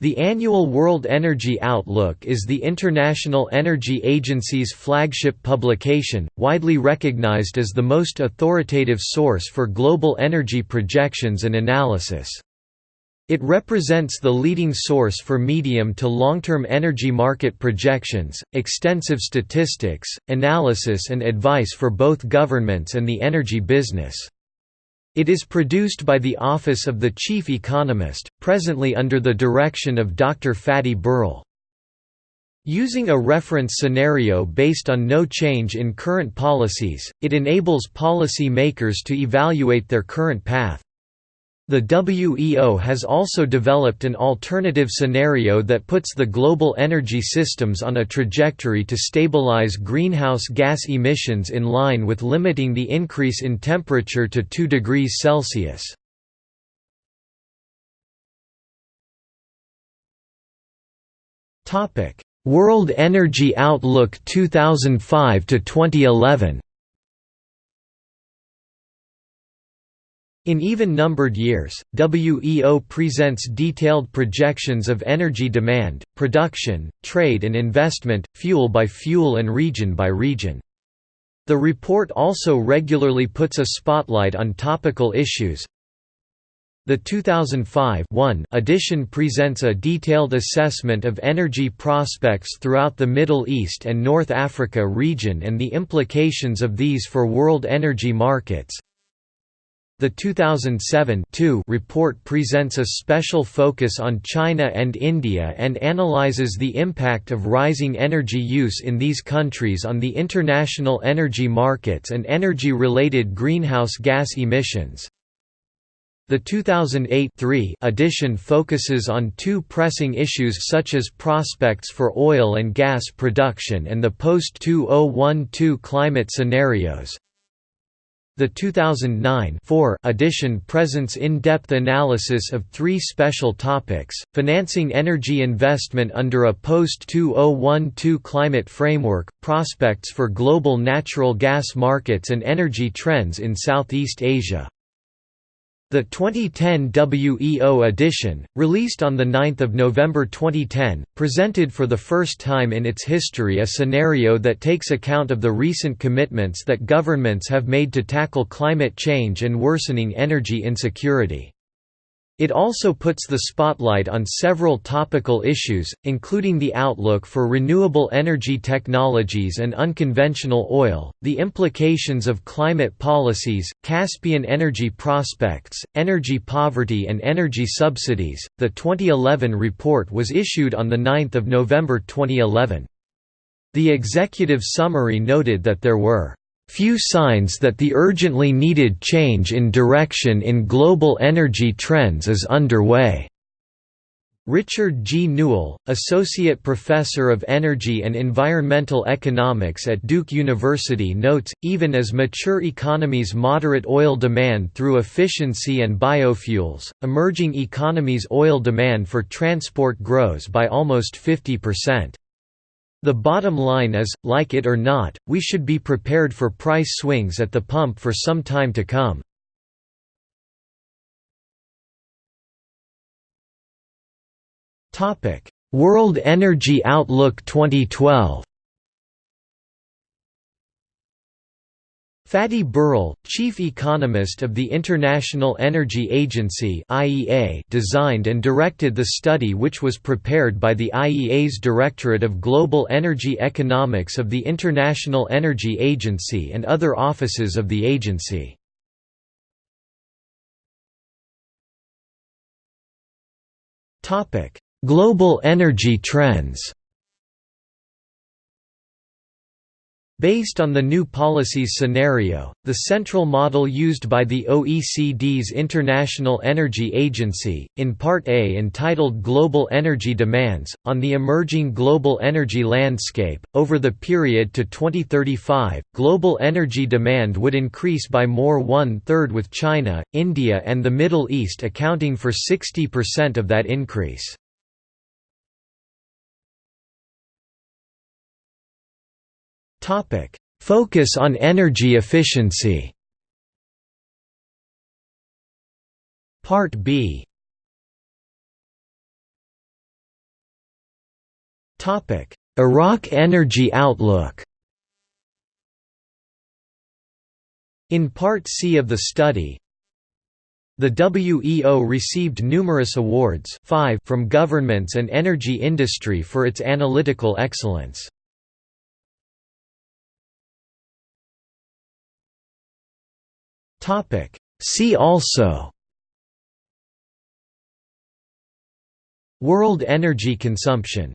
The annual World Energy Outlook is the International Energy Agency's flagship publication, widely recognized as the most authoritative source for global energy projections and analysis. It represents the leading source for medium to long-term energy market projections, extensive statistics, analysis and advice for both governments and the energy business. It is produced by the Office of the Chief Economist, presently under the direction of Dr. Fatih Birol. Using a reference scenario based on no change in current policies, it enables policy makers to evaluate their current path. The WEO has also developed an alternative scenario that puts the global energy systems on a trajectory to stabilize greenhouse gas emissions in line with limiting the increase in temperature to 2 degrees Celsius. World Energy Outlook 2005 to 2011 In even-numbered years, WEO presents detailed projections of energy demand, production, trade and investment, fuel by fuel and region by region. The report also regularly puts a spotlight on topical issues. The 2005 edition presents a detailed assessment of energy prospects throughout the Middle East and North Africa region and the implications of these for world energy markets. The 2007 report presents a special focus on China and India and analyzes the impact of rising energy use in these countries on the international energy markets and energy-related greenhouse gas emissions. The 2008 edition focuses on two pressing issues such as prospects for oil and gas production and the post-2012 climate scenarios. The 2009 edition presents in-depth analysis of three special topics, financing energy investment under a post-2012 climate framework, prospects for global natural gas markets and energy trends in Southeast Asia. The 2010 WEO edition, released on 9 November 2010, presented for the first time in its history a scenario that takes account of the recent commitments that governments have made to tackle climate change and worsening energy insecurity. It also puts the spotlight on several topical issues, including the outlook for renewable energy technologies and unconventional oil, the implications of climate policies, Caspian energy prospects, energy poverty, and energy subsidies. The 2011 report was issued on 9 November 2011. The executive summary noted that there were few signs that the urgently needed change in direction in global energy trends is underway. Richard G. Newell, Associate Professor of Energy and Environmental Economics at Duke University notes, even as mature economies moderate oil demand through efficiency and biofuels, emerging economies' oil demand for transport grows by almost 50%. The bottom line is, like it or not, we should be prepared for price swings at the pump for some time to come. World Energy Outlook 2012 Fatih Birol, chief economist of the International Energy Agency (IEA), designed and directed the study which was prepared by the IEA's Directorate of Global Energy Economics of the International Energy Agency and other offices of the agency. Topic: Global energy trends. Based on the new policies scenario, the central model used by the OECD's International Energy Agency, in Part A entitled Global Energy Demands, on the emerging global energy landscape, over the period to 2035, global energy demand would increase by more one-third with China, India and the Middle East accounting for 60% of that increase. Focus on energy efficiency. Part B Iraq Energy Outlook In Part C of the study, the WEO received numerous awards five from governments and energy industry for its analytical excellence. See also World energy consumption